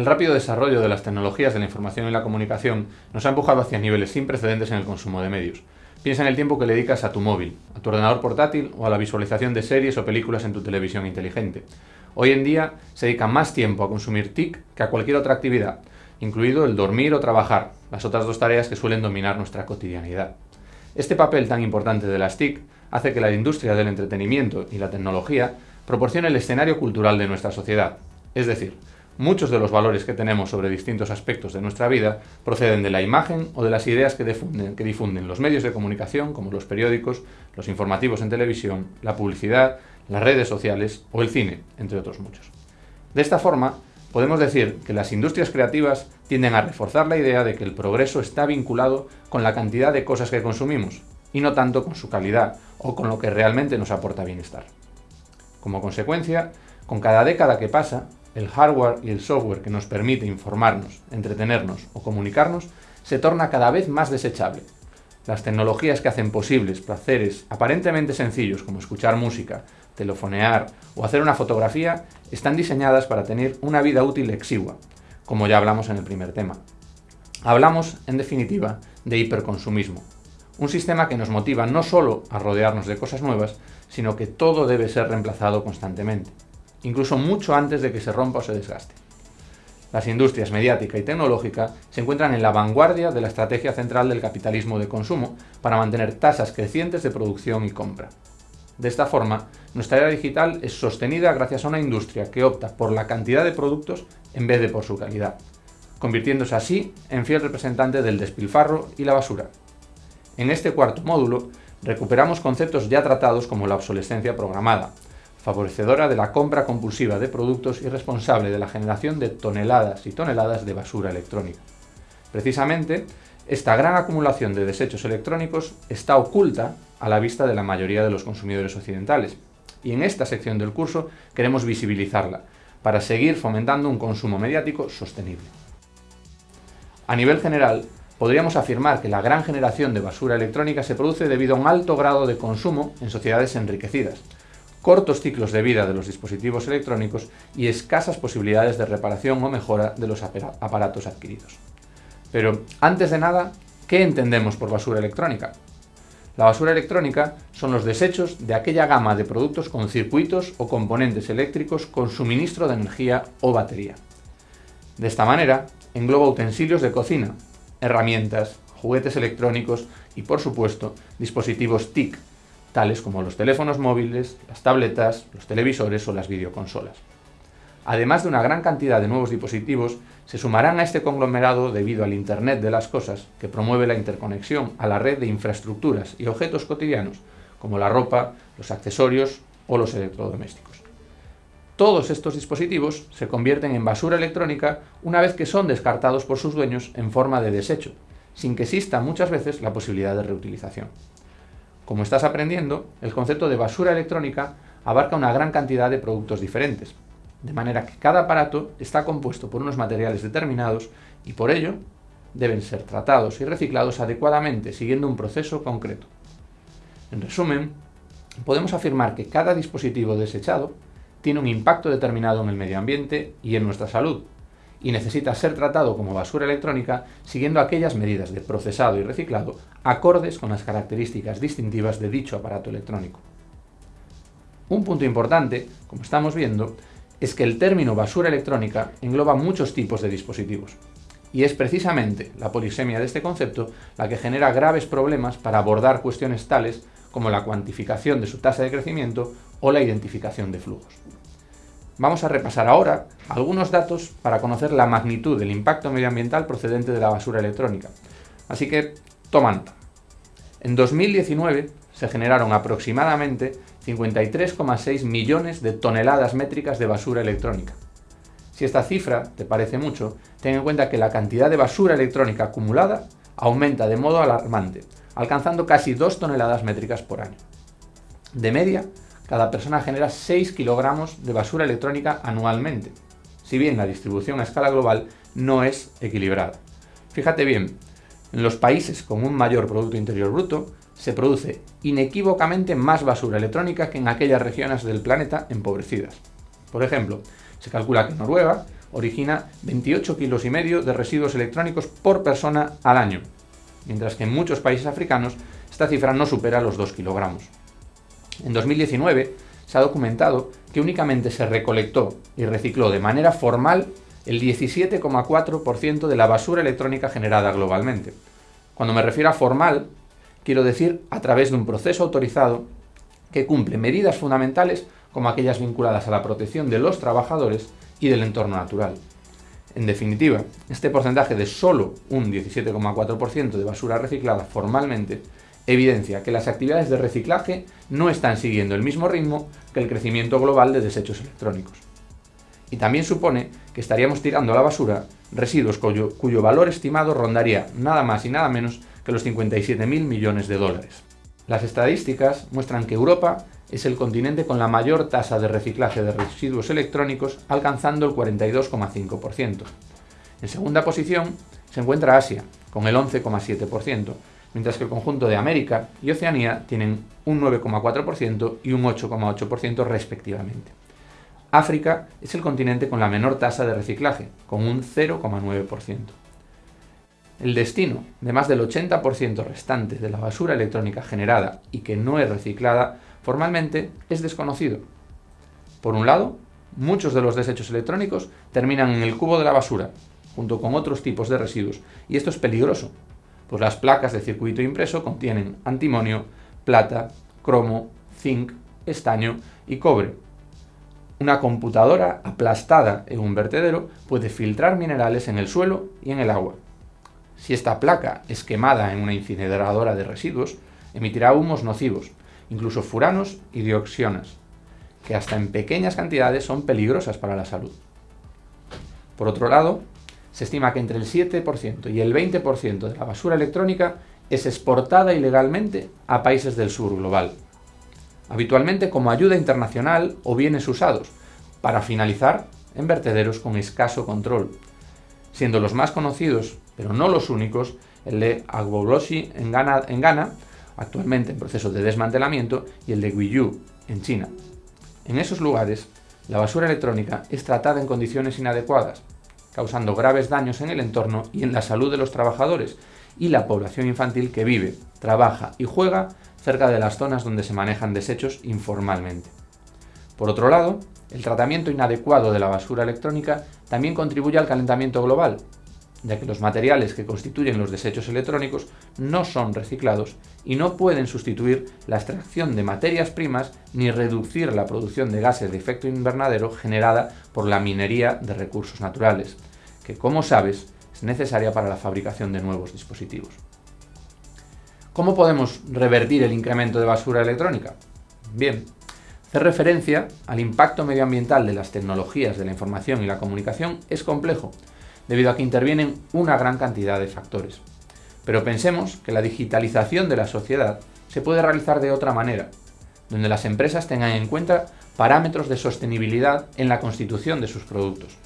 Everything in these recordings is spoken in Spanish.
El rápido desarrollo de las tecnologías de la información y la comunicación nos ha empujado hacia niveles sin precedentes en el consumo de medios. Piensa en el tiempo que le dedicas a tu móvil, a tu ordenador portátil o a la visualización de series o películas en tu televisión inteligente. Hoy en día se dedica más tiempo a consumir TIC que a cualquier otra actividad, incluido el dormir o trabajar, las otras dos tareas que suelen dominar nuestra cotidianidad. Este papel tan importante de las TIC hace que la industria del entretenimiento y la tecnología proporcione el escenario cultural de nuestra sociedad, es decir, Muchos de los valores que tenemos sobre distintos aspectos de nuestra vida proceden de la imagen o de las ideas que difunden, los medios de comunicación, como los periódicos, los informativos en televisión, la publicidad, las redes sociales o el cine, entre otros muchos. De esta forma, podemos decir que las industrias creativas tienden a reforzar la idea de que el progreso está vinculado con la cantidad de cosas que consumimos, y no tanto con su calidad o con lo que realmente nos aporta bienestar. Como consecuencia, con cada década que pasa, el hardware y el software que nos permite informarnos, entretenernos o comunicarnos se torna cada vez más desechable. Las tecnologías que hacen posibles placeres aparentemente sencillos como escuchar música, telefonear o hacer una fotografía están diseñadas para tener una vida útil exigua, como ya hablamos en el primer tema. Hablamos, en definitiva, de hiperconsumismo, un sistema que nos motiva no solo a rodearnos de cosas nuevas, sino que todo debe ser reemplazado constantemente incluso mucho antes de que se rompa o se desgaste. Las industrias mediática y tecnológica se encuentran en la vanguardia de la estrategia central del capitalismo de consumo para mantener tasas crecientes de producción y compra. De esta forma, nuestra era digital es sostenida gracias a una industria que opta por la cantidad de productos en vez de por su calidad, convirtiéndose así en fiel representante del despilfarro y la basura. En este cuarto módulo, recuperamos conceptos ya tratados como la obsolescencia programada, favorecedora de la compra compulsiva de productos y responsable de la generación de toneladas y toneladas de basura electrónica. Precisamente, esta gran acumulación de desechos electrónicos está oculta a la vista de la mayoría de los consumidores occidentales, y en esta sección del curso queremos visibilizarla, para seguir fomentando un consumo mediático sostenible. A nivel general, podríamos afirmar que la gran generación de basura electrónica se produce debido a un alto grado de consumo en sociedades enriquecidas, cortos ciclos de vida de los dispositivos electrónicos y escasas posibilidades de reparación o mejora de los aparatos adquiridos. Pero, antes de nada, ¿qué entendemos por basura electrónica? La basura electrónica son los desechos de aquella gama de productos con circuitos o componentes eléctricos con suministro de energía o batería. De esta manera, engloba utensilios de cocina, herramientas, juguetes electrónicos y, por supuesto, dispositivos TIC, tales como los teléfonos móviles, las tabletas, los televisores o las videoconsolas. Además de una gran cantidad de nuevos dispositivos, se sumarán a este conglomerado debido al Internet de las Cosas, que promueve la interconexión a la red de infraestructuras y objetos cotidianos, como la ropa, los accesorios o los electrodomésticos. Todos estos dispositivos se convierten en basura electrónica una vez que son descartados por sus dueños en forma de desecho, sin que exista muchas veces la posibilidad de reutilización. Como estás aprendiendo, el concepto de basura electrónica abarca una gran cantidad de productos diferentes, de manera que cada aparato está compuesto por unos materiales determinados y por ello deben ser tratados y reciclados adecuadamente siguiendo un proceso concreto. En resumen, podemos afirmar que cada dispositivo desechado tiene un impacto determinado en el medio ambiente y en nuestra salud, y necesita ser tratado como basura electrónica siguiendo aquellas medidas de procesado y reciclado acordes con las características distintivas de dicho aparato electrónico. Un punto importante, como estamos viendo, es que el término basura electrónica engloba muchos tipos de dispositivos, y es precisamente la polisemia de este concepto la que genera graves problemas para abordar cuestiones tales como la cuantificación de su tasa de crecimiento o la identificación de flujos. Vamos a repasar ahora algunos datos para conocer la magnitud del impacto medioambiental procedente de la basura electrónica. Así que, toma nota. En 2019 se generaron aproximadamente 53,6 millones de toneladas métricas de basura electrónica. Si esta cifra te parece mucho, ten en cuenta que la cantidad de basura electrónica acumulada aumenta de modo alarmante, alcanzando casi 2 toneladas métricas por año. De media, cada persona genera 6 kilogramos de basura electrónica anualmente, si bien la distribución a escala global no es equilibrada. Fíjate bien, en los países con un mayor Producto Interior Bruto se produce inequívocamente más basura electrónica que en aquellas regiones del planeta empobrecidas. Por ejemplo, se calcula que Noruega origina 28 kilos y medio de residuos electrónicos por persona al año, mientras que en muchos países africanos esta cifra no supera los 2 kilogramos. En 2019 se ha documentado que únicamente se recolectó y recicló de manera formal el 17,4% de la basura electrónica generada globalmente. Cuando me refiero a formal, quiero decir a través de un proceso autorizado que cumple medidas fundamentales como aquellas vinculadas a la protección de los trabajadores y del entorno natural. En definitiva, este porcentaje de solo un 17,4% de basura reciclada formalmente evidencia que las actividades de reciclaje no están siguiendo el mismo ritmo que el crecimiento global de desechos electrónicos. Y también supone que estaríamos tirando a la basura residuos cuyo, valor estimado rondaría nada más y nada menos que los 57.000 millones de dólares. Las estadísticas muestran que Europa es el continente con la mayor tasa de reciclaje de residuos electrónicos, alcanzando el 42,5%. En segunda posición se encuentra Asia, con el 11,7%, mientras que el conjunto de América y Oceanía tienen un 9,4% y un 8,8% respectivamente. África es el continente con la menor tasa de reciclaje, con un 0,9%. El destino de más del 80% restante de la basura electrónica generada y que no es reciclada formalmente es desconocido. Por un lado, muchos de los desechos electrónicos terminan en el cubo de la basura, junto con otros tipos de residuos, y esto es peligroso, pues las placas de circuito impreso contienen antimonio, plata, cromo, zinc, estaño y cobre. Una computadora aplastada en un vertedero puede filtrar minerales en el suelo y en el agua. Si esta placa es quemada en una incineradora de residuos, emitirá humos nocivos, incluso furanos y dioxinas, que hasta en pequeñas cantidades son peligrosas para la salud. Por otro lado, se estima que entre el 7% y el 20% de la basura electrónica es exportada ilegalmente a países del sur global, habitualmente como ayuda internacional o bienes usados, para finalizar en vertederos con escaso control, siendo los más conocidos, pero no los únicos, el de Agbolosi en Ghana, en Ghana actualmente en proceso de desmantelamiento, y el de Guiyu, en China. En esos lugares, la basura electrónica es tratada en condiciones inadecuadas, causando graves daños en el entorno y en la salud de los trabajadores y la población infantil que vive, trabaja y juega cerca de las zonas donde se manejan desechos informalmente. Por otro lado, el tratamiento inadecuado de la basura electrónica también contribuye al calentamiento global, ya que los materiales que constituyen los desechos electrónicos no son reciclados y no pueden sustituir la extracción de materias primas ni reducir la producción de gases de efecto invernadero generada por la minería de recursos naturales, que como sabes es necesaria para la fabricación de nuevos dispositivos. ¿Cómo podemos revertir el incremento de basura electrónica? Bien, hacer referencia al impacto medioambiental de las tecnologías de la información y la comunicación es complejo, debido a que intervienen una gran cantidad de factores. Pero pensemos que la digitalización de la sociedad se puede realizar de otra manera, donde las empresas tengan en cuenta parámetros de sostenibilidad en la constitución de sus productos.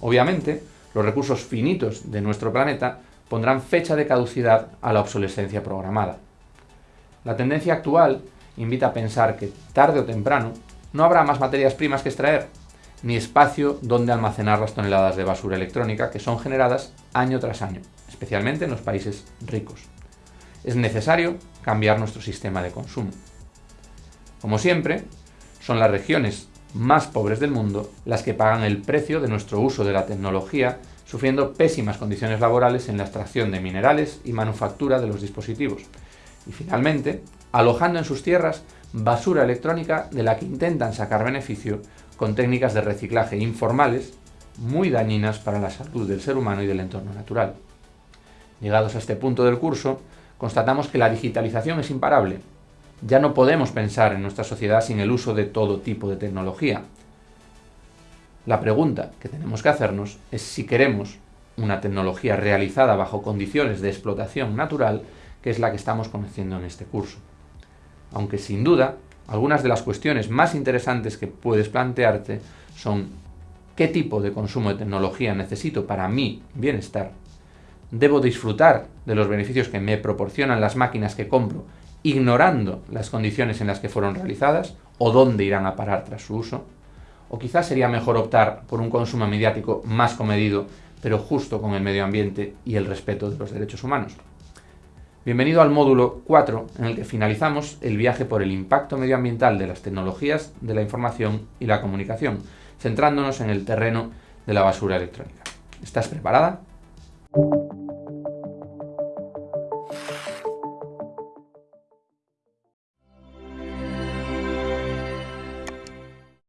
Obviamente, los recursos finitos de nuestro planeta pondrán fecha de caducidad a la obsolescencia programada. La tendencia actual invita a pensar que, tarde o temprano, no habrá más materias primas que extraer ni espacio donde almacenar las toneladas de basura electrónica que son generadas año tras año, especialmente en los países ricos. Es necesario cambiar nuestro sistema de consumo. Como siempre, son las regiones más pobres del mundo las que pagan el precio de nuestro uso de la tecnología, sufriendo pésimas condiciones laborales en la extracción de minerales y manufactura de los dispositivos. Y finalmente, alojando en sus tierras basura electrónica de la que intentan sacar beneficio con técnicas de reciclaje informales muy dañinas para la salud del ser humano y del entorno natural. Llegados a este punto del curso, constatamos que la digitalización es imparable. Ya no podemos pensar en nuestra sociedad sin el uso de todo tipo de tecnología. La pregunta que tenemos que hacernos es si queremos una tecnología realizada bajo condiciones de explotación natural, que es la que estamos conociendo en este curso. Aunque sin duda algunas de las cuestiones más interesantes que puedes plantearte son ¿qué tipo de consumo de tecnología necesito para mi bienestar? ¿Debo disfrutar de los beneficios que me proporcionan las máquinas que compro ignorando las condiciones en las que fueron realizadas o dónde irán a parar tras su uso? O quizás sería mejor optar por un consumo mediático más comedido, pero justo con el medio ambiente y el respeto de los derechos humanos. Bienvenido al módulo 4, en el que finalizamos el viaje por el impacto medioambiental de las tecnologías de la información y la comunicación, centrándonos en el terreno de la basura electrónica. ¿Estás preparada?